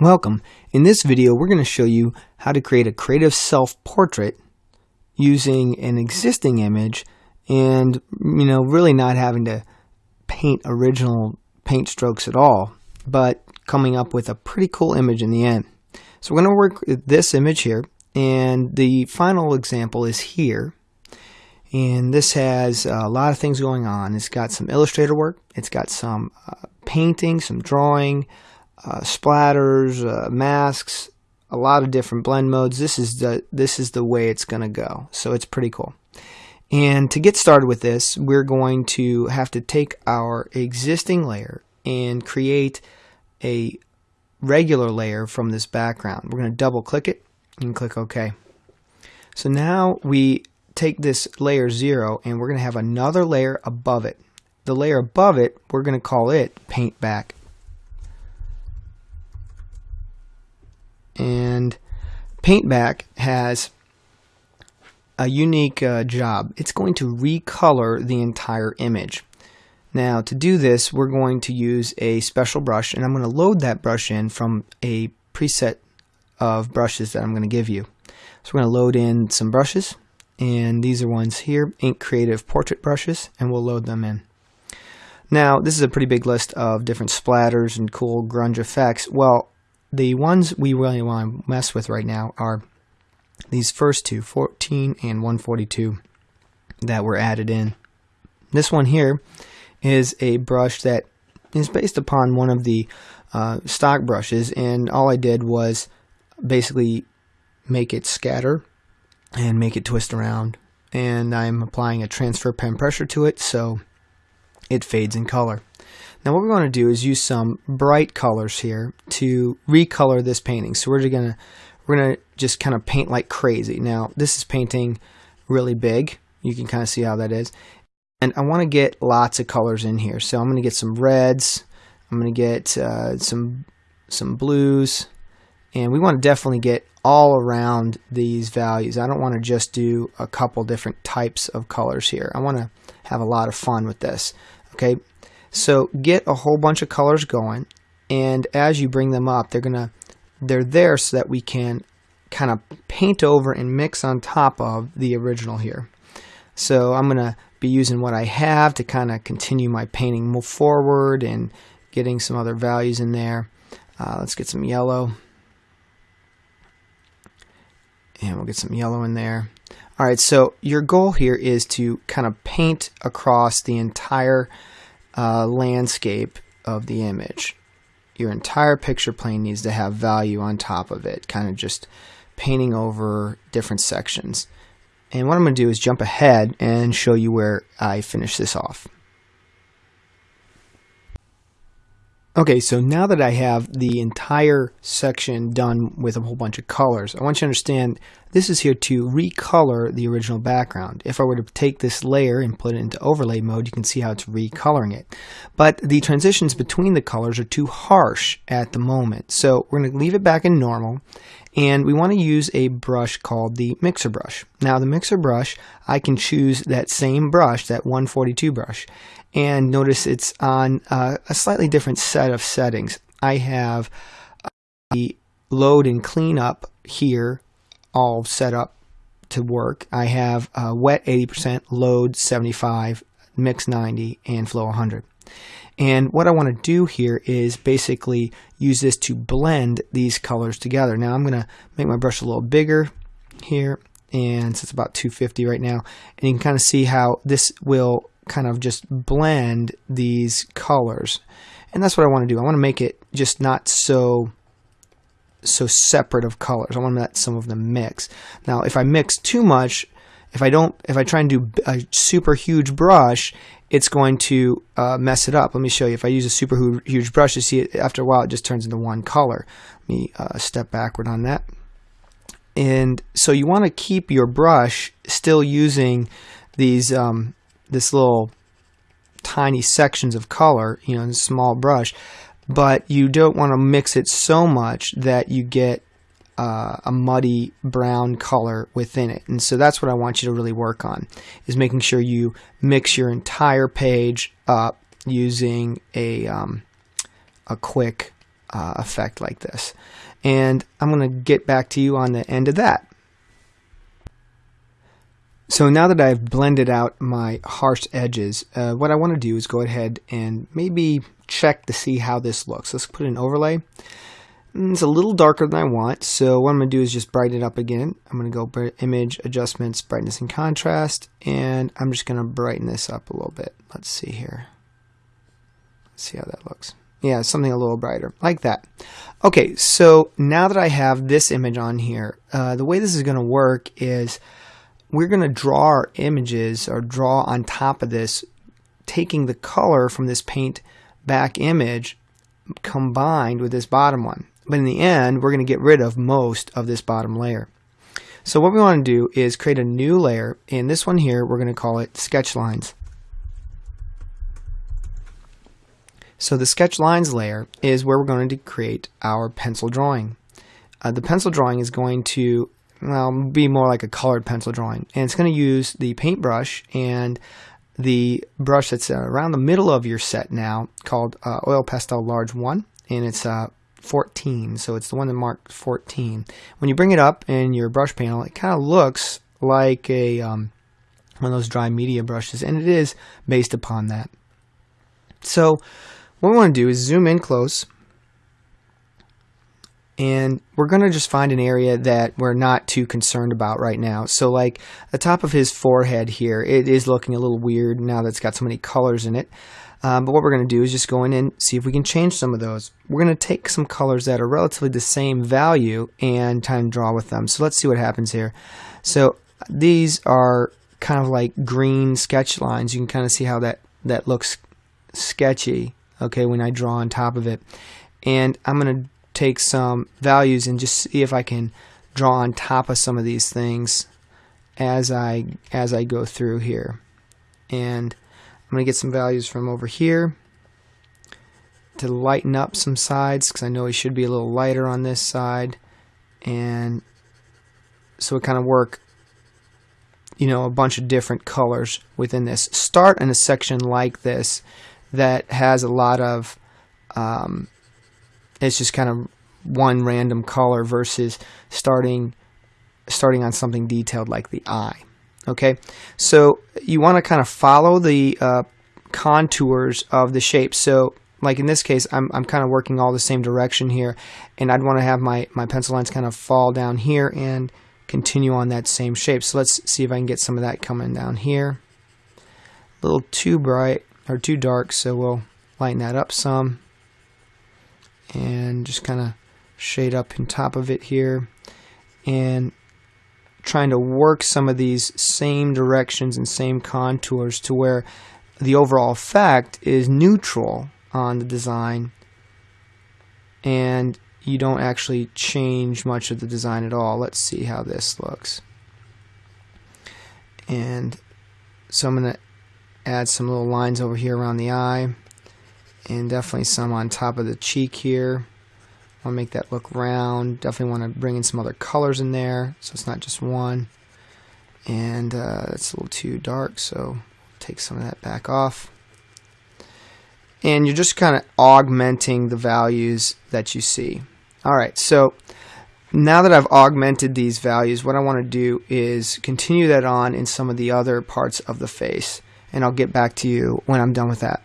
Welcome. In this video, we're going to show you how to create a creative self-portrait using an existing image and, you know, really not having to paint original paint strokes at all, but coming up with a pretty cool image in the end. So we're going to work with this image here, and the final example is here. And this has a lot of things going on. It's got some illustrator work, it's got some uh, painting, some drawing, uh, splatters, uh, masks, a lot of different blend modes. This is the this is the way it's going to go. So it's pretty cool. And to get started with this, we're going to have to take our existing layer and create a regular layer from this background. We're going to double click it and click OK. So now we take this layer 0 and we're going to have another layer above it. The layer above it, we're going to call it Paint Back and Paintback has a unique uh, job. It's going to recolor the entire image. Now to do this we're going to use a special brush and I'm going to load that brush in from a preset of brushes that I'm going to give you. So we're going to load in some brushes and these are ones here, Ink Creative Portrait brushes and we'll load them in. Now this is a pretty big list of different splatters and cool grunge effects. Well the ones we really want to mess with right now are these first two, 14 and 142 that were added in. This one here is a brush that is based upon one of the uh, stock brushes and all I did was basically make it scatter and make it twist around and I'm applying a transfer pen pressure to it so it fades in color. Now what we're going to do is use some bright colors here to recolor this painting. So we're going to we're going to just kind of paint like crazy. Now this is painting really big. You can kind of see how that is. And I want to get lots of colors in here. So I'm going to get some reds. I'm going to get uh, some some blues. And we want to definitely get all around these values. I don't want to just do a couple different types of colors here. I want to have a lot of fun with this. Okay, so get a whole bunch of colors going, and as you bring them up, they're gonna they're there so that we can kind of paint over and mix on top of the original here. So I'm gonna be using what I have to kind of continue my painting move forward and getting some other values in there. Uh, let's get some yellow. And we'll get some yellow in there. All right, so your goal here is to kind of paint across the entire uh, landscape of the image. Your entire picture plane needs to have value on top of it, kind of just painting over different sections. And what I'm going to do is jump ahead and show you where I finish this off. Okay, so now that I have the entire section done with a whole bunch of colors, I want you to understand this is here to recolor the original background. If I were to take this layer and put it into overlay mode, you can see how it's recoloring it. But the transitions between the colors are too harsh at the moment. So we're going to leave it back in normal and we want to use a brush called the mixer brush. Now the mixer brush, I can choose that same brush, that 142 brush, and notice it's on uh, a slightly different set of settings. I have uh, the load and clean up here all set up to work. I have uh, wet 80%, load 75, mix 90, and flow 100. And what I want to do here is basically use this to blend these colors together. Now I'm going to make my brush a little bigger here and so it's about 250 right now and you can kind of see how this will kind of just blend these colors. And that's what I want to do. I want to make it just not so so separate of colors. I want to let some of them mix. Now, if I mix too much, if I don't, if I try and do a super huge brush, it's going to uh, mess it up. Let me show you. If I use a super huge brush, you see it after a while, it just turns into one color. Let me uh, step backward on that. And so you want to keep your brush still using these um, this little tiny sections of color, you know, in a small brush, but you don't want to mix it so much that you get uh, a muddy brown color within it. And so that's what I want you to really work on, is making sure you mix your entire page up using a, um, a quick uh, effect like this. And I'm going to get back to you on the end of that. So now that I've blended out my harsh edges, uh, what I want to do is go ahead and maybe check to see how this looks. Let's put an overlay. It's a little darker than I want, so what I'm going to do is just brighten it up again. I'm going to go Image, Adjustments, Brightness and Contrast, and I'm just going to brighten this up a little bit. Let's see here. Let's see how that looks. Yeah, something a little brighter, like that. Okay, so now that I have this image on here, uh, the way this is going to work is we're going to draw our images or draw on top of this, taking the color from this paint back image combined with this bottom one. But in the end, we're going to get rid of most of this bottom layer. So what we want to do is create a new layer. In this one here, we're going to call it Sketch Lines. So the Sketch Lines layer is where we're going to create our pencil drawing. Uh, the pencil drawing is going to well, be more like a colored pencil drawing. And it's going to use the paintbrush and the brush that's around the middle of your set now called uh, Oil Pastel Large 1. And it's uh, 14, so it's the one that marked 14. When you bring it up in your brush panel, it kind of looks like a um, one of those dry media brushes, and it is based upon that. So what we want to do is zoom in close, and we're going to just find an area that we're not too concerned about right now. So like the top of his forehead here, it is looking a little weird now that it's got so many colors in it. Um, but what we're going to do is just go in and see if we can change some of those. We're going to take some colors that are relatively the same value and try and draw with them. So let's see what happens here. So these are kind of like green sketch lines. You can kind of see how that, that looks sketchy, okay, when I draw on top of it. And I'm going to take some values and just see if I can draw on top of some of these things as I as I go through here. And I'm going to get some values from over here to lighten up some sides because I know he should be a little lighter on this side. And so it kind of work you know a bunch of different colors within this. Start in a section like this that has a lot of um, it's just kind of one random color versus starting starting on something detailed like the eye Okay, so you want to kind of follow the uh, contours of the shape. So like in this case, I'm, I'm kind of working all the same direction here, and I'd want to have my, my pencil lines kind of fall down here and continue on that same shape. So let's see if I can get some of that coming down here. A little too bright or too dark, so we'll lighten that up some and just kind of shade up in top of it here. And trying to work some of these same directions and same contours to where the overall effect is neutral on the design and you don't actually change much of the design at all. Let's see how this looks. And so I'm going to add some little lines over here around the eye and definitely some on top of the cheek here want to make that look round. Definitely want to bring in some other colors in there so it's not just one. And uh, it's a little too dark, so take some of that back off. And you're just kind of augmenting the values that you see. Alright, so now that I've augmented these values, what I want to do is continue that on in some of the other parts of the face. And I'll get back to you when I'm done with that.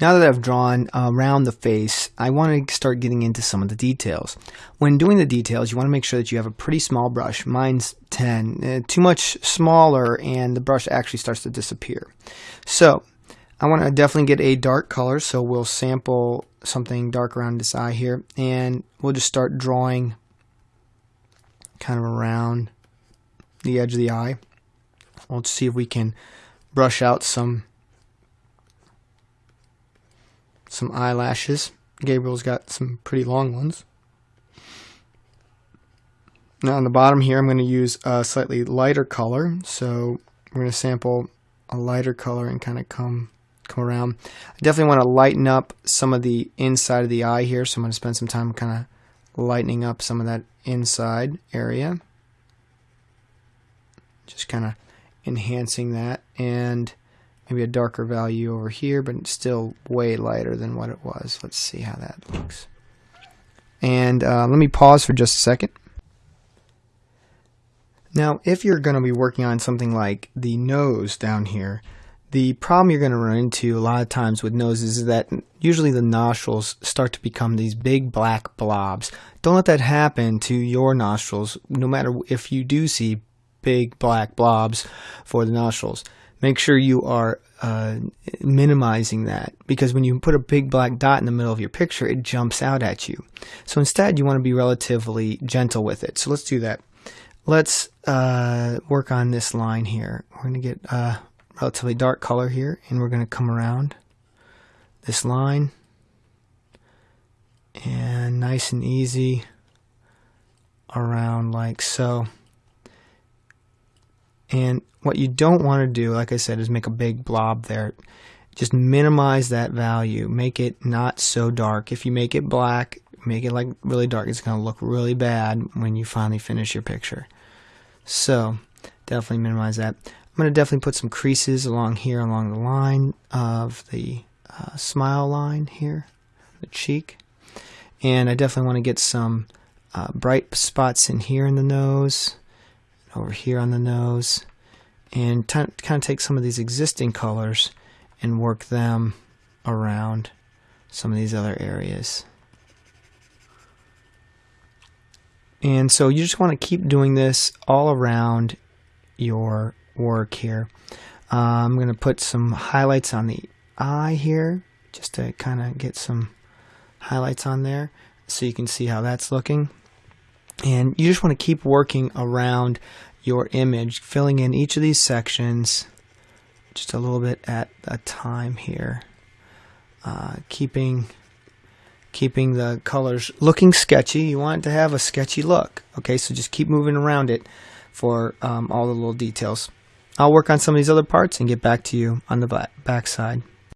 Now that I've drawn around the face, I want to start getting into some of the details. When doing the details, you want to make sure that you have a pretty small brush. Mine's 10. Uh, too much smaller and the brush actually starts to disappear. So I want to definitely get a dark color, so we'll sample something dark around this eye here, and we'll just start drawing kind of around the edge of the eye. Let's see if we can brush out some some eyelashes. Gabriel's got some pretty long ones. Now on the bottom here, I'm going to use a slightly lighter color. So we're going to sample a lighter color and kind of come come around. I definitely want to lighten up some of the inside of the eye here. So I'm going to spend some time kind of lightening up some of that inside area. Just kind of enhancing that. And maybe a darker value over here, but still way lighter than what it was. Let's see how that looks. And uh, let me pause for just a second. Now, if you're going to be working on something like the nose down here, the problem you're going to run into a lot of times with noses is that usually the nostrils start to become these big black blobs. Don't let that happen to your nostrils, no matter if you do see big black blobs for the nostrils. Make sure you are uh, minimizing that because when you put a big black dot in the middle of your picture, it jumps out at you. So instead, you want to be relatively gentle with it. So let's do that. Let's uh, work on this line here. We're going to get a relatively dark color here, and we're going to come around this line and nice and easy around like so. And what you don't want to do, like I said, is make a big blob there. Just minimize that value. Make it not so dark. If you make it black, make it like really dark, it's going to look really bad when you finally finish your picture. So definitely minimize that. I'm going to definitely put some creases along here along the line of the uh, smile line here, the cheek. And I definitely want to get some uh, bright spots in here in the nose, over here on the nose, and kind of take some of these existing colors and work them around some of these other areas. And so you just want to keep doing this all around your work here. Uh, I'm going to put some highlights on the eye here just to kind of get some highlights on there so you can see how that's looking. And you just want to keep working around your image, filling in each of these sections just a little bit at a time here. Uh, keeping keeping the colors looking sketchy. You want it to have a sketchy look. Okay, so just keep moving around it for um, all the little details. I'll work on some of these other parts and get back to you on the back side.